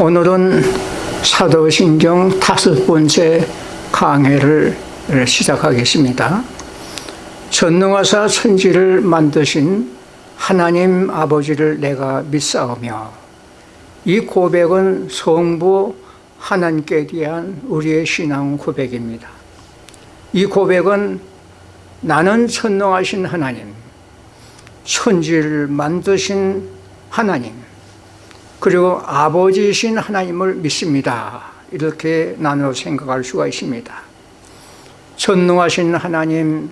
오늘은 사도신경 다섯 번째 강해를 시작하겠습니다. 전능하사 천지를 만드신 하나님 아버지를 내가 믿사오며 이 고백은 성부 하나님께 대한 우리의 신앙 고백입니다. 이 고백은 나는 천능하신 하나님, 천지를 만드신 하나님, 그리고 아버지이신 하나님을 믿습니다. 이렇게 나눠 생각할 수가 있습니다. 전능하신 하나님,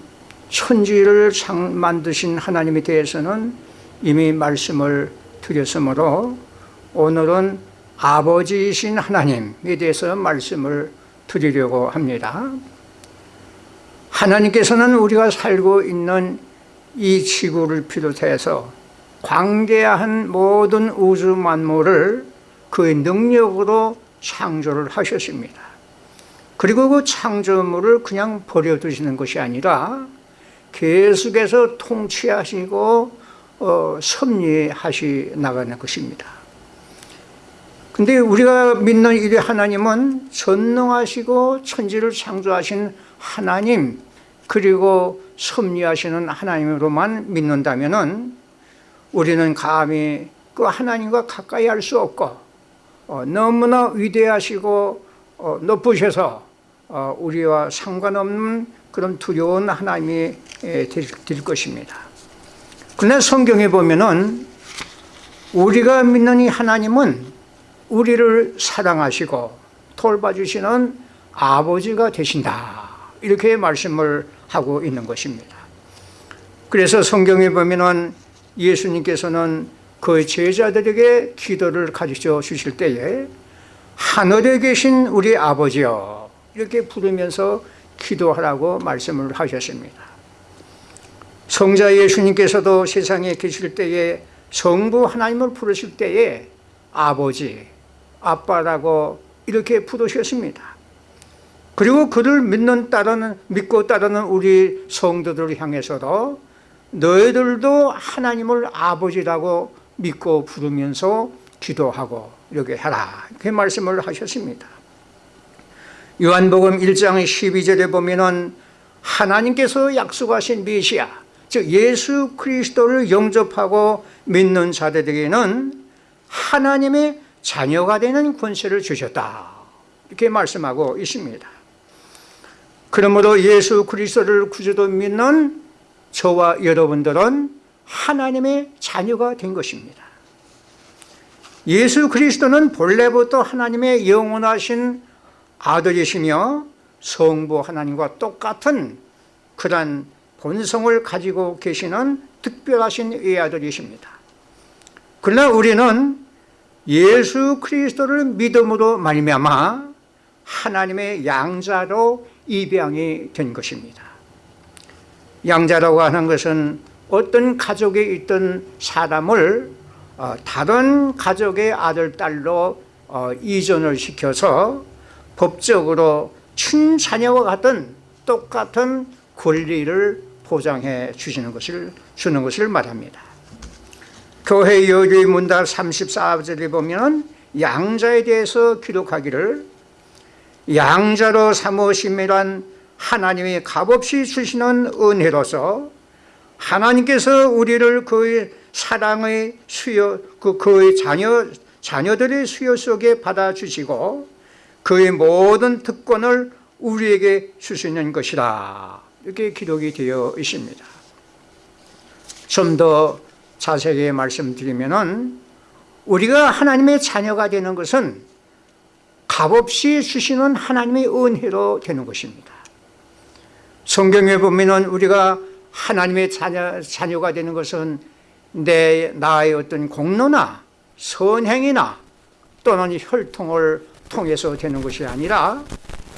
천지를 만드신 하나님에 대해서는 이미 말씀을 드렸으므로 오늘은 아버지이신 하나님에 대해서 말씀을 드리려고 합니다. 하나님께서는 우리가 살고 있는 이 지구를 비롯해서 광대한 모든 우주 만물을 그의 능력으로 창조를 하셨습니다. 그리고 그 창조물을 그냥 버려두시는 것이 아니라 계속해서 통치하시고 어, 섭리하시 나가는 것입니다. 근데 우리가 믿는 이 하나님은 전능하시고 천지를 창조하신 하나님 그리고 섭리하시는 하나님으로만 믿는다면 은 우리는 감히 그 하나님과 가까이 할 수 없고 어, 너무나 위대하시고 어, 높으셔서 어, 우리와 상관없는 그런 두려운 하나님이 될, 될 것입니다. 그러나 성경에 보면 은 우리가 믿는 이 하나님은 우리를 사랑하시고 돌봐주시는 아버지가 되신다. 이렇게 말씀을 하고 있는 것입니다. 그래서 성경에 보면 은 예수님께서는 그 제자들에게 기도를 가르쳐 주실 때에 하늘에 계신 우리 아버지여 이렇게 부르면서 기도하라고 말씀을 하셨습니다. 성자 예수님께서도 세상에 계실 때에 성부 하나님을 부르실 때에 아버지, 아빠라고 이렇게 부르셨습니다. 그리고 그를 믿는 따르는 믿고 따르는 우리 성도들을 향해서도 너희들도 하나님을 아버지라고 믿고 부르면서 기도하고 이렇게 하라. 이렇게 말씀을 하셨습니다. 요한복음 1장 12절에 보면 하나님께서 약속하신 메시아 즉 예수 그리스도를 영접하고 믿는 자들에게는 하나님의 자녀가 되는 권세를 주셨다. 이렇게 말씀하고 있습니다. 그러므로 예수 그리스도를 구주도 믿는 저와 여러분들은 하나님의 자녀가 된 것입니다. 예수 그리스도는 본래부터 하나님의 영원하신 아들이시며 성부 하나님과 똑같은 그런 본성을 가지고 계시는 특별하신 외아들이십니다. 그러나 우리는 예수 그리스도를 믿음으로 말미암아 하나님의 양자로 입양이 된 것입니다 양자라고 하는 것은 어떤 가족에 있던 사람을 어, 다른 가족의 아들, 딸로 어, 이전을 시켜서 법적으로 친자녀와 같은 똑같은 권리를 보장해 주시는 것을 주는 것을 말합니다. 교회 여주의 문답 34절에 보면 양자에 대해서 기록하기를 양자로 삼으심이란 하나님이 값없이 주시는 은혜로서 하나님께서 우리를 그의 사랑의 수요, 그 그의 자녀, 자녀들의 수요 속에 받아 주시고 그의 모든 특권을 우리에게 주시는 것이다. 이렇게 기록이 되어 있습니다. 좀 더 자세히 말씀드리면 우리가 하나님의 자녀가 되는 것은 값없이 주시는 하나님의 은혜로 되는 것입니다. 성경에 보면 우리가 하나님의 자녀, 자녀가 되는 것은 내 나의 어떤 공로나 선행이나 또는 혈통을 통해서 되는 것이 아니라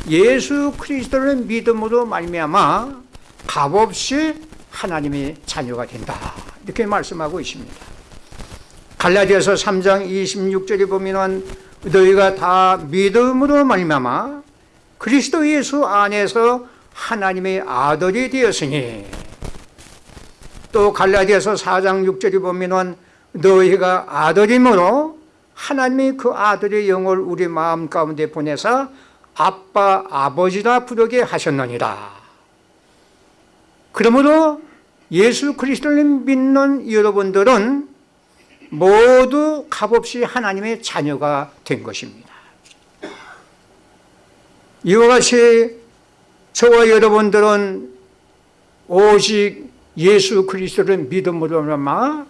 예수 그리스도를 믿음으로 말미암아 값없이 하나님의 자녀가 된다. 이렇게 말씀하고 있습니다. 갈라디아서 3장 26절에 보면 너희가 다 믿음으로 말미암아 그리스도 예수 안에서 하나님의 아들이 되었으니 또 갈라디아서 4장 6절에 보면 너희가 아들이므로 하나님이 그 아들의 영을 우리 마음 가운데 보내사 아빠 아버지라 부르게 하셨느니라. 그러므로 예수 그리스도를 믿는 여러분들은 모두 값없이 하나님의 자녀가 된 것입니다. 이와 같이 저와 여러분들은 오직 예수 그리스도를 믿음으로만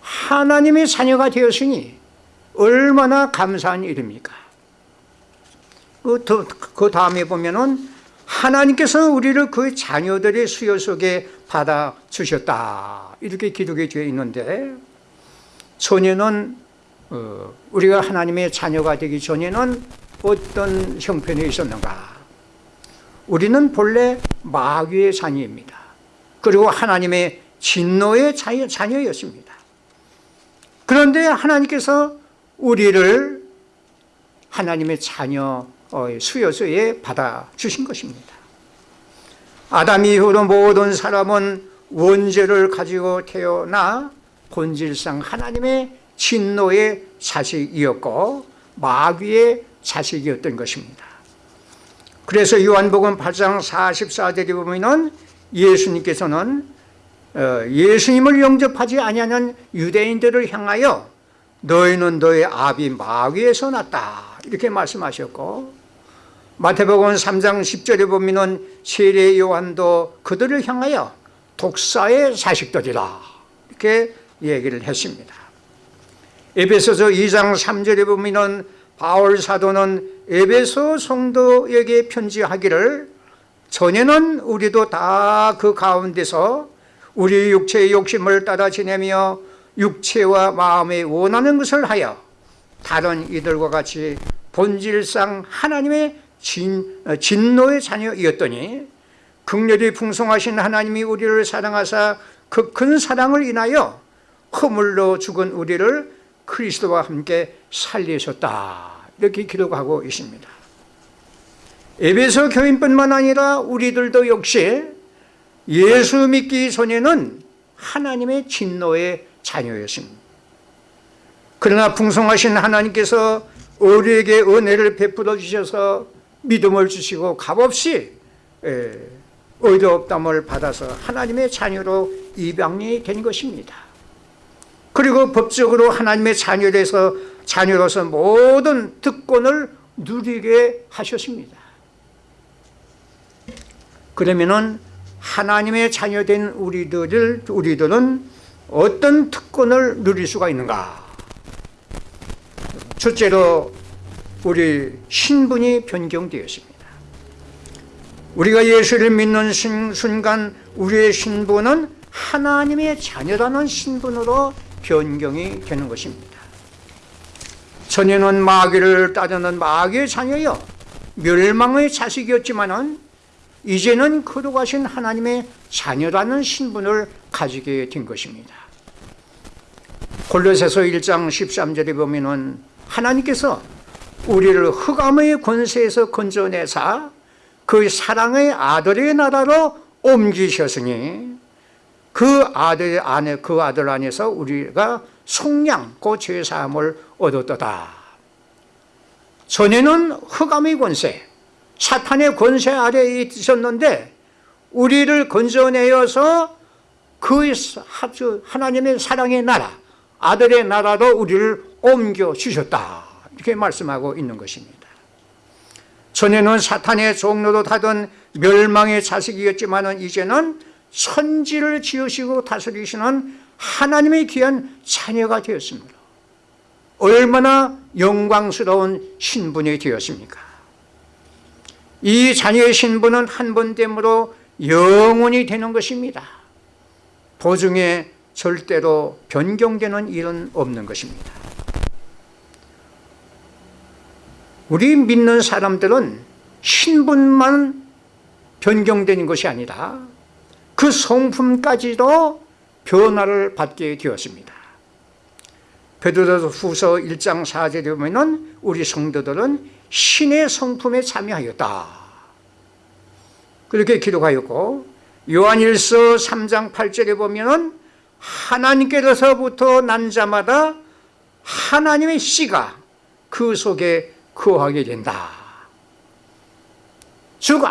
하나님의 자녀가 되었으니 얼마나 감사한 일입니까? 그, 그 다음에 보면은 하나님께서 우리를 그 자녀들의 수요 속에 받아 주셨다 이렇게 기록이 되어 있는데 전에는 어, 우리가 하나님의 자녀가 되기 전에는 어떤 형편에 있었는가 우리는 본래 마귀의 자녀입니다. 그리고 하나님의 진노의 자녀였습니다. 그런데 하나님께서 우리를 하나님의 자녀 수요소에 받아주신 것입니다. 아담 이후로 모든 사람은 원죄를 가지고 태어나 본질상 하나님의 진노의 자식이었고 마귀의 자식이었던 것입니다 그래서 요한복음 8장 44절에 보면 예수님께서는 어, 예수님을 영접하지 아니하는 유대인들을 향하여 너희는 너의 아비 마귀에서 났다. 이렇게 말씀하셨고 마태복음 3장 10절에 보면 세례 요한도 그들을 향하여 독사의 자식들이라. 이렇게 얘기를 했습니다. 에베소서 2장 3절에 보면 바울 사도는 에베소 성도에게 편지하기를 전에는 우리도 다 그 가운데서 우리 육체의 욕심을 따라 지내며 육체와 마음에 원하는 것을 하여 다른 이들과 같이 본질상 하나님의 진, 어, 진노의 자녀이었더니 극렬히 풍성하신 하나님이 우리를 사랑하사 그 큰 사랑을 인하여 허물로 죽은 우리를 그리스도와 함께 살리셨다 이렇게 기록하고 있습니다. 에베소 교인뿐만 아니라 우리들도 역시 예수 믿기 전에는 하나님의 진노의 자녀였습니다. 그러나 풍성하신 하나님께서 우리에게 은혜를 베풀어 주셔서 믿음을 주시고 값없이 의롭담을 받아서 하나님의 자녀로 입양이 된 것입니다. 그리고 법적으로 하나님의 자녀로서 자녀로서 모든 특권을 누리게 하셨습니다 그러면은 하나님의 자녀된 우리들을 우리들은 어떤 특권을 누릴 수가 있는가? 첫째로 우리 신분이 변경되었습니다. 우리가 예수를 믿는 순간 우리의 신분은 하나님의 자녀라는 신분으로 변경이 되는 것입니다. 전에는 마귀를 따르는 마귀의 자녀여 멸망의 자식이었지만 이제는 거룩하신 하나님의 자녀라는 신분을 가지게 된 것입니다. 골로새서 1장 13절에 보면 하나님께서 우리를 흑암의 권세에서 건져내사 그 사랑의 아들의 나라로 옮기셨으니 그 아들 안에 그 아들 안에서 우리가 속량 그 죄사함을 얻었다 전에는 흑암의 권세 사탄의 권세 아래에 있었는데 우리를 건져내어서 그 하나님의 사랑의 나라 아들의 나라로 우리를 옮겨주셨다. 이렇게 말씀하고 있는 것입니다. 전에는 사탄의 종로로 타던 멸망의 자식이었지만 이제는 선지를 지으시고 다스리시는 하나님의 귀한 자녀가 되었습니다 얼마나 영광스러운 신분이 되었습니까? 이 자녀의 신분은 한 번 됨으로 영원히 되는 것입니다. 보증에 절대로 변경되는 일은 없는 것입니다. 우리 믿는 사람들은 신분만 변경되는 것이 아니라 그 성품까지도 변화를 받게 되었습니다 베드로 후서 1장 4절에 보면 우리 성도들은 신의 성품에 참여하였다 그렇게 기록하였고 요한일서 3장 8절에 보면 하나님께로서부터 난 자마다 하나님의 씨가 그 속에 거하게 된다. 즉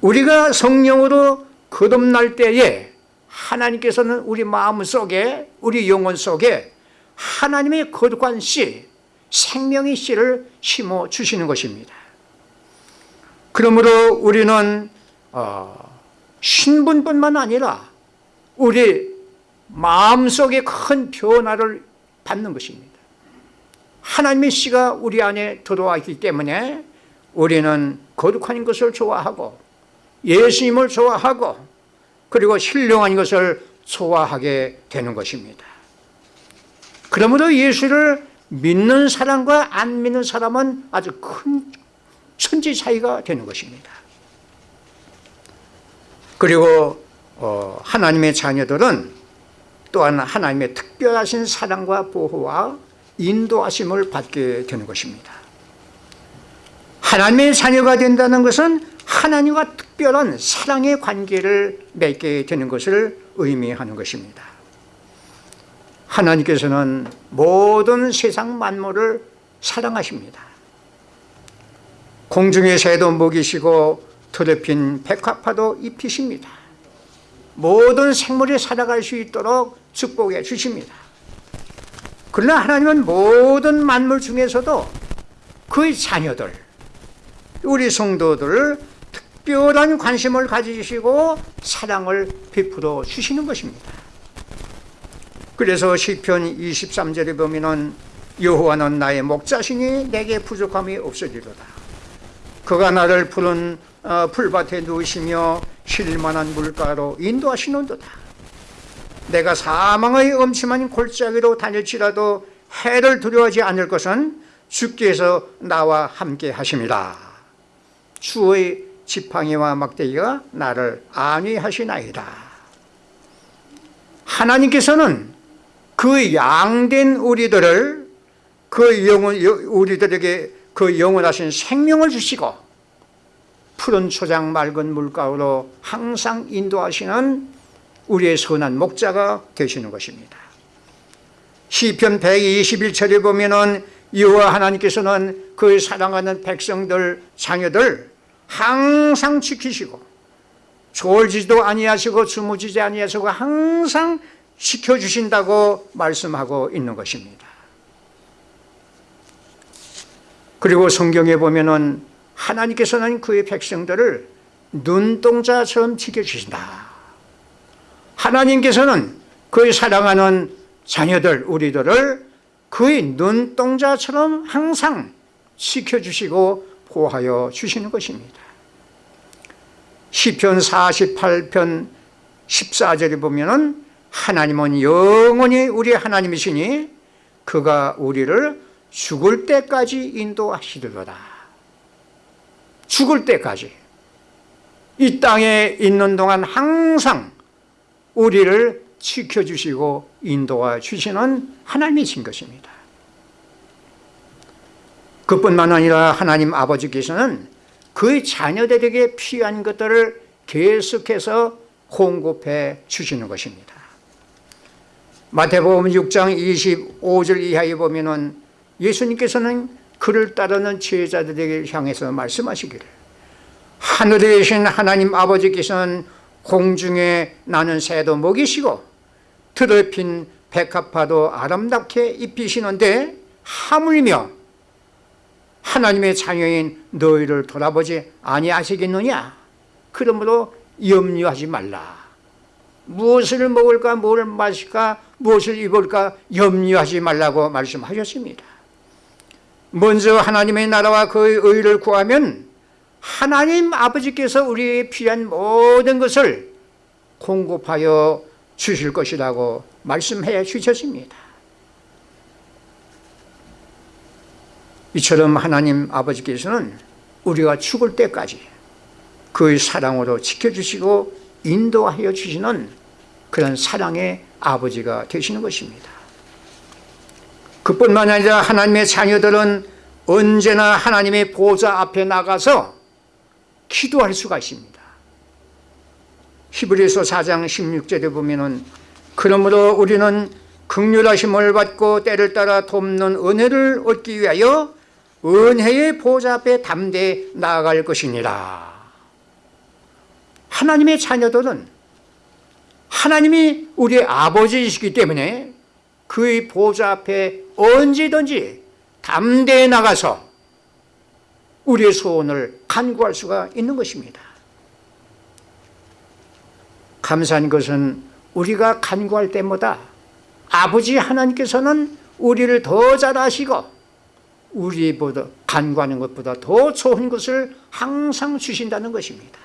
우리가 성령으로 거듭날 때에 하나님께서는 우리 마음 속에 우리 영혼 속에 하나님의 거룩한 씨 생명의 씨를 심어 주시는 것입니다. 그러므로 우리는 어, 신분뿐만 아니라 우리 마음속에 큰 변화를 받는 것입니다. 하나님의 씨가 우리 안에 들어와 있기 때문에 우리는 거룩한 것을 좋아하고 예수님을 좋아하고 그리고 신령한 것을 좋아하게 되는 것입니다 그러므로 예수를 믿는 사람과 안 믿는 사람은 아주 큰 천지 차이가 되는 것입니다. 그리고 어, 하나님의 자녀들은 또한 하나님의 특별하신 사랑과 보호와 인도하심을 받게 되는 것입니다. 하나님의 자녀가 된다는 것은 하나님과 특별한 사랑의 관계를 맺게 되는 것을 의미하는 것입니다 하나님께서는 모든 세상 만물을 사랑하십니다. 공중의 새도 먹이시고 더럽힌 백합화도 입히십니다. 모든 생물이 살아갈 수 있도록 축복해 주십니다. 그러나 하나님은 모든 만물 중에서도 그의 자녀들 우리 성도들 특별한 관심을 가지시고 사랑을 베풀어 주시는 것입니다 그래서 시편 23절에 보면 여호와는 나의 목자시니 내게 부족함이 없으리로다. 그가 나를 푸른 어, 풀밭에 누우시며 쉴만한 물가로 인도하시는 도다. 내가 사망의 엄침한 골짜기로 다닐지라도 해를 두려워하지 않을 것은 주께서 나와 함께 하십니다. 주의 지팡이와 막대기가 나를 안위하시나이다. 하나님께서는 그 양된 우리들을 그 영혼 우리들에게 그 영원하신 생명을 주시고 푸른 초장 맑은 물가로 항상 인도하시는 우리의 선한 목자가 되시는 것입니다. 시편 121절에 보면 여호와 하나님께서는 그 사랑하는 백성들 자녀들 항상 지키시고 졸지도 아니하시고 주무지지 아니하시고 항상 지켜주신다고 말씀하고 있는 것입니다. 그리고 성경에 보면 하나님께서는 그의 백성들을 눈동자처럼 지켜주신다. 하나님께서는 그의 사랑하는 자녀들 우리들을 그의 눈동자처럼 항상 지켜주시고 보호하여 주시는 것입니다. 시편 48편 14절에 보면 하나님은 영원히 우리 하나님이시니 그가 우리를 죽을 때까지 인도하시리로다. 죽을 때까지. 이 땅에 있는 동안 항상 우리를 지켜주시고 인도해 주시는 하나님이신 것입니다. 그뿐만 아니라 하나님 아버지께서는 그의 자녀들에게 필요한 것들을 계속해서 공급해 주시는 것입니다 마태복음 6장 25절 이하에 보면 예수님께서는 그를 따르는 제자들에게 향해서 말씀하시기를 하늘에 계신 하나님 아버지께서는 공중에 나는 새도 먹이시고 드럽힌 백합화도 아름답게 입히시는데 하물며 하나님의 자녀인 너희를 돌아보지 아니하시겠느냐? 그러므로 염려하지 말라 무엇을 먹을까 뭘 마실까 무엇을 입을까 염려하지 말라고 말씀하셨습니다. 먼저 하나님의 나라와 그의 의를 구하면 하나님 아버지께서 우리의 필요한 모든 것을 공급하여 주실 것이라고 말씀해 주셨습니다. 이처럼 하나님 아버지께서는 우리가 죽을 때까지 그의 사랑으로 지켜주시고 인도하여 주시는 그런 사랑의 아버지가 되시는 것입니다. 그뿐만 아니라 하나님의 자녀들은 언제나 하나님의 보좌 앞에 나가서 기도할 수가 있습니다. 히브리서 4장 16절에 보면 은 그러므로 우리는 극률하심을 받고 때를 따라 돕는 은혜를 얻기 위하여 은혜의 보좌 앞에 담대히 나아갈 것이니라 하나님의 자녀들은 하나님이 우리의 아버지이시기 때문에 그의 보좌 앞에 언제든지 담대히 나가서 우리의 소원을 간구할 수가 있는 것입니다. 감사한 것은 우리가 간구할 때마다 아버지 하나님께서는 우리를 더 잘 아시고 우리보다 간구하는 것보다 더 좋은 것을 항상 주신다는 것입니다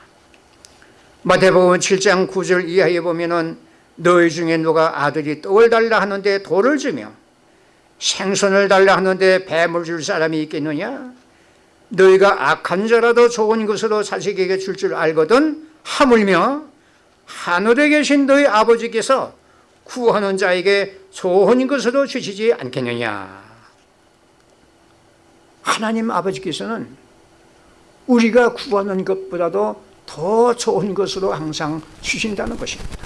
마태복음 7장 9절 이하에 보면은 너희 중에 누가 아들이 떡을 달라 하는데 돌을 주며 생선을 달라 하는데 뱀을 줄 사람이 있겠느냐? 너희가 악한 자라도 좋은 것으로 자식에게 줄 줄 알거든 하물며 하늘에 계신 너희 아버지께서 구하는 자에게 좋은 것으로 주시지 않겠느냐? 하나님 아버지께서는 우리가 구하는 것보다도 더 좋은 것으로 항상 주신다는 것입니다.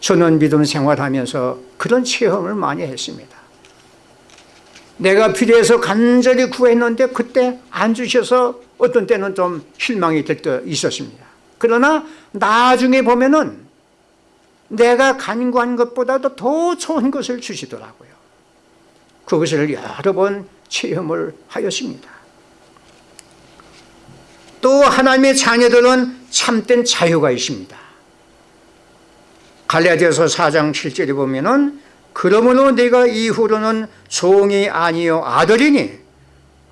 저는 믿음 생활하면서 그런 체험을 많이 했습니다. 내가 필요해서 간절히 구했는데 그때 안 주셔서 어떤 때는 좀 실망이 될 때 있었습니다. 그러나 나중에 보면은 내가 간구한 것보다도 더 좋은 것을 주시더라고요. 그것을 여러 번 체험을 하였습니다 또 하나님의 자녀들은 참된 자유가 있습니다. 갈라디아서 4장 7절에 보면 그러므로 내가 이후로는 종이 아니요 아들이니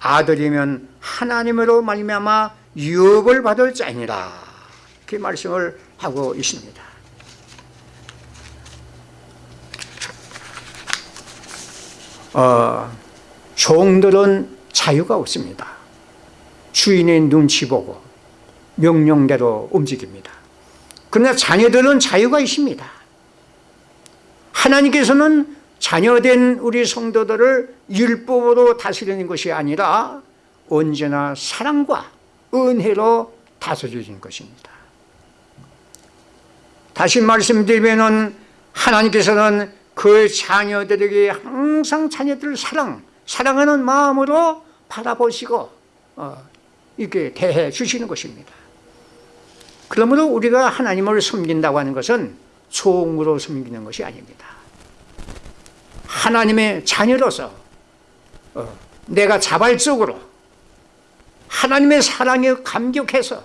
아들이면 하나님으로 말미암아 유업을 받을 자니라. 그 말씀을 하고 있습니다. 어, 종들은 자유가 없습니다 주인의 눈치 보고 명령대로 움직입니다. 그러나 자녀들은 자유가 있습니다. 하나님께서는 자녀된 우리 성도들을 율법으로 다스리는 것이 아니라 언제나 사랑과 은혜로 다스리는 것입니다. 다시 말씀드리면 하나님께서는 그 자녀들에게 항상 자녀들을 사랑, 사랑하는 마음으로 바라보시고 어, 이렇게 대해 주시는 것입니다. 그러므로 우리가 하나님을 섬긴다고 하는 것은 종으로 섬기는 것이 아닙니다. 하나님의 자녀로서 어, 내가 자발적으로 하나님의 사랑에 감격해서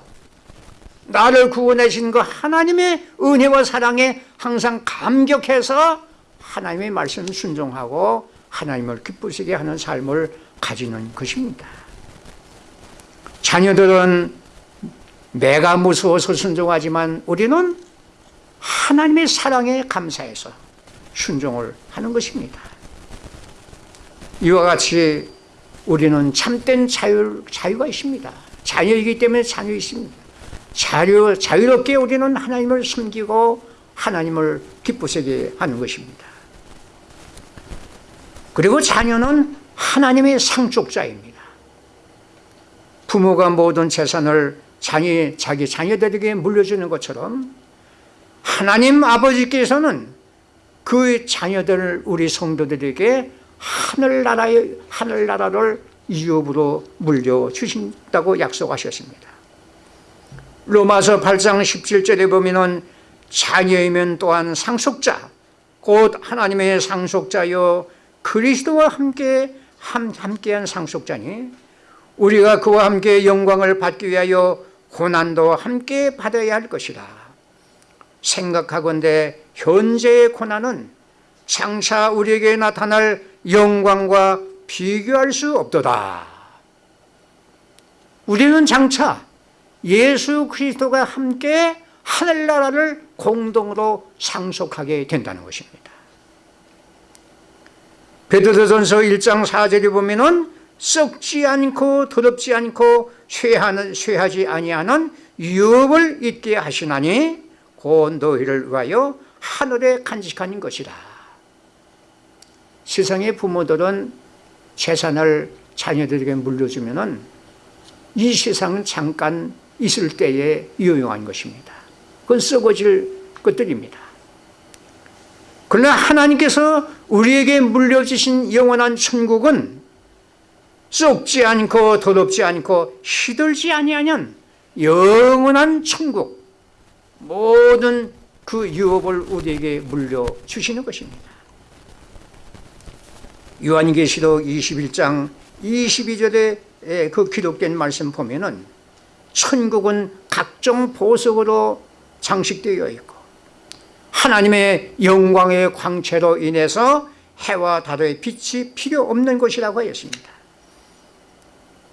나를 구원하신 그 하나님의 은혜와 사랑에 항상 감격해서 하나님의 말씀 순종하고 하나님을 기쁘시게 하는 삶을 가지는 것입니다 자녀들은 내가 무서워서 순종하지만 우리는 하나님의 사랑에 감사해서 순종을 하는 것입니다. 이와 같이 우리는 참된 자유, 자유가 있습니다. 자녀이기 때문에 자유 있습니다. 자유, 자유롭게 우리는 하나님을 섬기고 하나님을 기쁘시게 하는 것입니다. 그리고 자녀는 하나님의 상속자입니다 부모가 모든 재산을 자녀, 자기 자녀들에게 물려주는 것처럼 하나님 아버지께서는 그 자녀들 우리 성도들에게 하늘나라의 하늘나라를 이업으로 물려주신다고 약속하셨습니다. 로마서 8장 17절에 보면 자녀이면 또한 상속자 곧 하나님의 상속자여 그리스도와 함께 함께한 상속자니 우리가 그와 함께 영광을 받기 위하여 고난도 함께 받아야 할 것이다 생각하건대 현재의 고난은 장차 우리에게 나타날 영광과 비교할 수 없도다. 우리는 장차 예수 그리스도가 함께 하늘나라를 공동으로 상속하게 된다는 것입니다. 베드로전서 1장 4절에 보면 썩지 않고 더럽지 않고 쇠하는, 쇠하지 아니하는 유업을 있게 하시나니 곧 너희를 위하여 하늘에 간직하는 것이다 세상의 부모들은 재산을 자녀들에게 물려주면 이 세상은 잠깐 있을 때에 유용한 것입니다. 그건 썩어질 것들입니다. 그러나 하나님께서 우리에게 물려주신 영원한 천국은 썩지 않고 더럽지 않고 시들지 아니하는 영원한 천국 모든 그 유업을 우리에게 물려주시는 것입니다. 요한계시록 21장 22절에 그 기록된 말씀 보면 은 천국은 각종 보석으로 장식되어 있고 하나님의 영광의 광채로 인해서 해와 달의 빛이 필요 없는 것이라고 하였습니다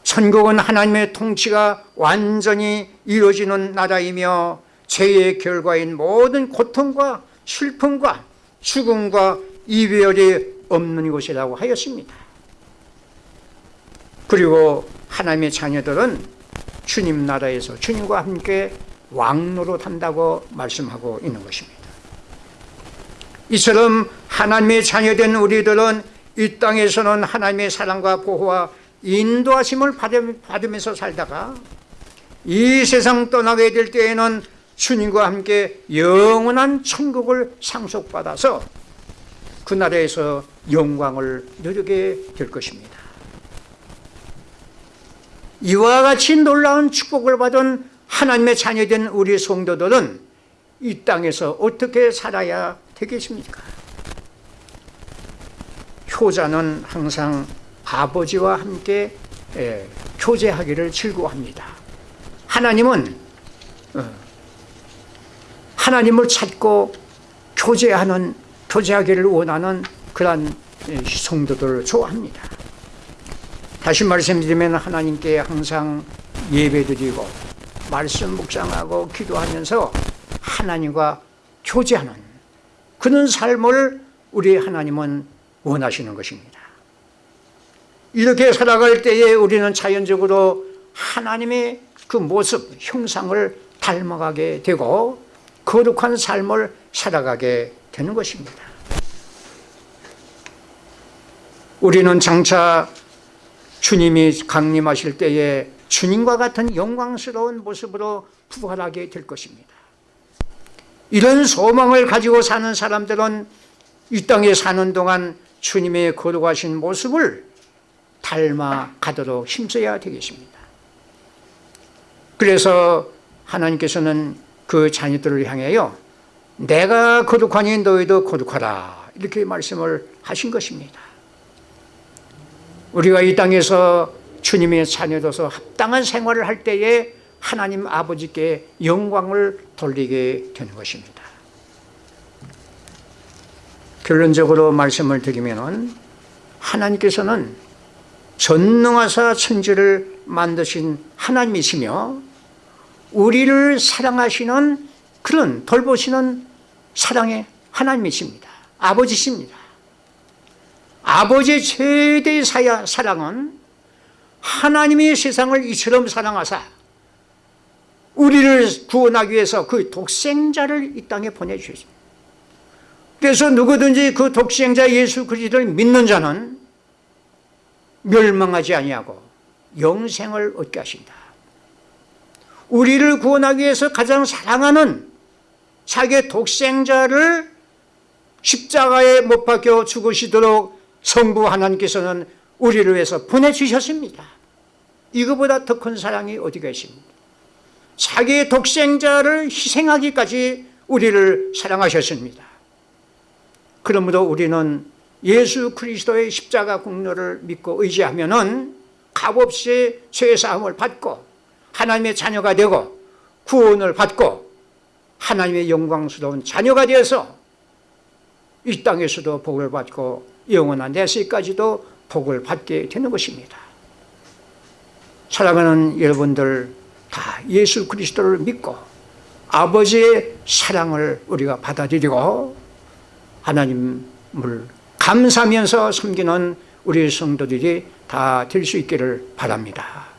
천국은 하나님의 통치가 완전히 이루어지는 나라이며 죄의 결과인 모든 고통과 슬픔과 죽음과 이별이 없는 곳이라고 하였습니다. 그리고 하나님의 자녀들은 주님 나라에서 주님과 함께 왕노릇 한다고 말씀하고 있는 것입니다. 이처럼 하나님의 자녀된 우리들은 이 땅에서는 하나님의 사랑과 보호와 인도하심을 받으면서 살다가 이 세상 떠나게 될 때에는 주님과 함께 영원한 천국을 상속받아서 그 나라에서 영광을 누리게 될 것입니다 이와 같이 놀라운 축복을 받은 하나님의 자녀된 우리 성도들은 이 땅에서 어떻게 살아야 되겠습니까? 효자는 항상 아버지와 함께 예, 교제하기를 즐거워합니다. 하나님은 어, 하나님을 찾고 교제하는 교제하기를 원하는 그러한 예, 성도들을 좋아합니다. 다시 말씀드리면 하나님께 항상 예배드리고 말씀 묵상하고 기도하면서 하나님과 교제하는 그런 삶을 우리 하나님은 원하시는 것입니다 이렇게 살아갈 때에 우리는 자연적으로 하나님의 그 모습, 형상을 닮아가게 되고 거룩한 삶을 살아가게 되는 것입니다. 우리는 장차 주님이 강림하실 때에 주님과 같은 영광스러운 모습으로 부활하게 될 것입니다. 이런 소망을 가지고 사는 사람들은 이 땅에 사는 동안 주님의 거룩하신 모습을 닮아가도록 힘써야 되겠습니다. 그래서 하나님께서는 그 자녀들을 향하여 내가 거룩하니 너희도 거룩하라 이렇게 말씀을 하신 것입니다. 우리가 이 땅에서 주님의 자녀로서 합당한 생활을 할 때에 하나님 아버지께 영광을 돌리게 되는 것입니다. 결론적으로 말씀을 드리면 하나님께서는 전능하사 천지를 만드신 하나님이시며 우리를 사랑하시는 그런 돌보시는 사랑의 하나님이십니다. 아버지십니다. 아버지의 최대의 사랑은 하나님이 세상을 이처럼 사랑하사 우리를 구원하기 위해서 그 독생자를 이 땅에 보내주셨습니다. 그래서 누구든지 그 독생자 예수 그리스도를 믿는 자는 멸망하지 아니하고 영생을 얻게 하신다. 우리를 구원하기 위해서 가장 사랑하는 자기의 독생자를 십자가에 못 박혀 죽으시도록 성부 하나님께서는 우리를 위해서 보내주셨습니다. 이거보다 더 큰 사랑이 어디가 있습니까? 자기의 독생자를 희생하기까지 우리를 사랑하셨습니다. 그러므로 우리는 예수 그리스도의 십자가 공로를 믿고 의지하면 은 값없이 죄사함을 받고 하나님의 자녀가 되고 구원을 받고 하나님의 영광스러운 자녀가 되어서 이 땅에서도 복을 받고 영원한 내세까지도 복을 받게 되는 것입니다. 사랑하는 여러분들 다 예수 그리스도를 믿고 아버지의 사랑을 우리가 받아들이고 하나님을 감사하면서 섬기는 우리 성도들이 다 될 수 있기를 바랍니다